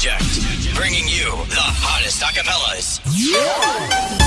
Project, bringing you the hottest acapellas. Yeah.